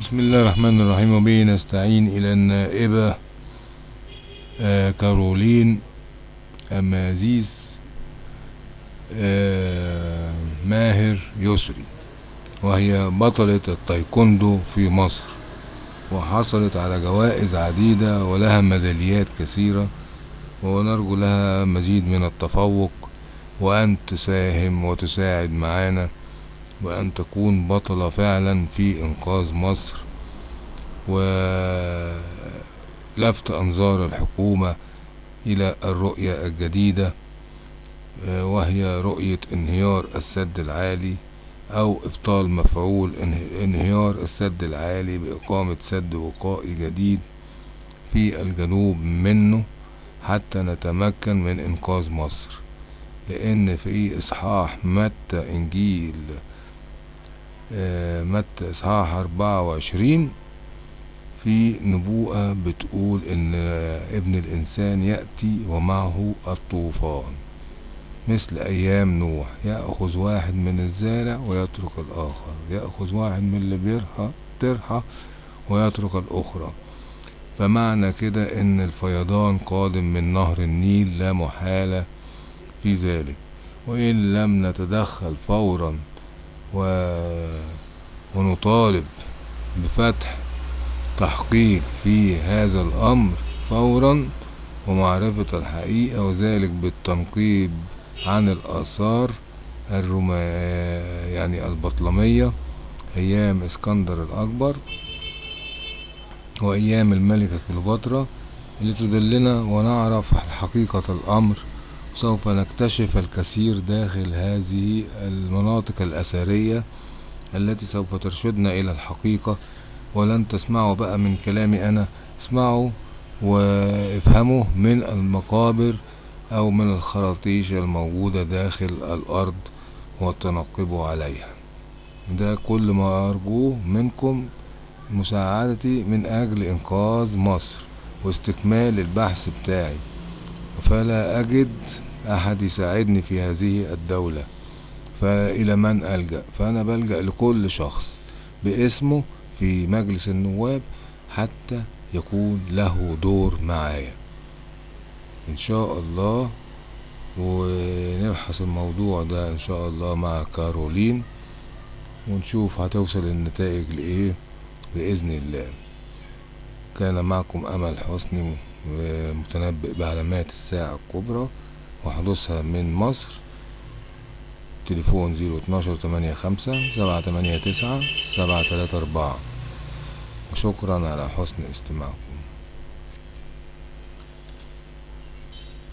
بسم الله الرحمن الرحيم وبه نستعين إلى النائبة آه كارولين أمازيز آه ماهر يسري وهي بطلة التايكوندو في مصر وحصلت على جوائز عديدة ولها ميداليات كثيرة ونرجو لها مزيد من التفوق وأن تساهم وتساعد معانا وأن تكون بطلة فعلا في إنقاذ مصر ولفت أنظار الحكومة إلى الرؤية الجديدة وهي رؤية انهيار السد العالي أو إبطال مفعول انهيار السد العالي بإقامة سد وقائي جديد في الجنوب منه حتى نتمكن من إنقاذ مصر لأن في إصحاح متى إنجيل متى إصحاح أربعة وعشرين في نبوءة بتقول إن ابن الإنسان يأتي ومعه الطوفان. مثل أيام نوح يأخذ واحد من الزارع ويترك الآخر يأخذ واحد من اللي بيرحى ترحى ويترك الأخرى. فمعنى كده إن الفيضان قادم من نهر النيل لا محالة في ذلك. وإن لم نتدخل فورا و... ونطالب بفتح تحقيق في هذا الأمر فورا ومعرفة الحقيقة وذلك بالتنقيب عن الآثار الروما يعني البطلمية أيام إسكندر الأكبر وأيام الملكة كليوباترا اللي تدلنا ونعرف حقيقة الأمر سوف نكتشف الكثير داخل هذه المناطق الأثرية التي سوف ترشدنا إلى الحقيقة ولن تسمعوا بقى من كلامي أنا. اسمعوا وافهموا من المقابر أو من الخراطيش الموجودة داخل الأرض وتنقبوا عليها. ده كل ما أرجوه منكم مساعدتي من أجل إنقاذ مصر واستكمال البحث بتاعي. فلا أجد أحد يساعدني في هذه الدولة. فإلى من ألجأ؟ فأنا بلجأ لكل شخص باسمه في مجلس النواب حتى يكون له دور معايا. إن شاء الله ونبحث الموضوع ده إن شاء الله مع كارولين ونشوف هتوصل النتائج لإيه؟ بإذن الله. كان معكم أمل حسني متنبئ بعلامات الساعة الكبرى وحدوثها من مصر. تليفون زيرو اتناشر تمانية خمسة سبعة تمانية تسعة سبعة تلاتة أربعة. وشكرا على حسن استماعكم.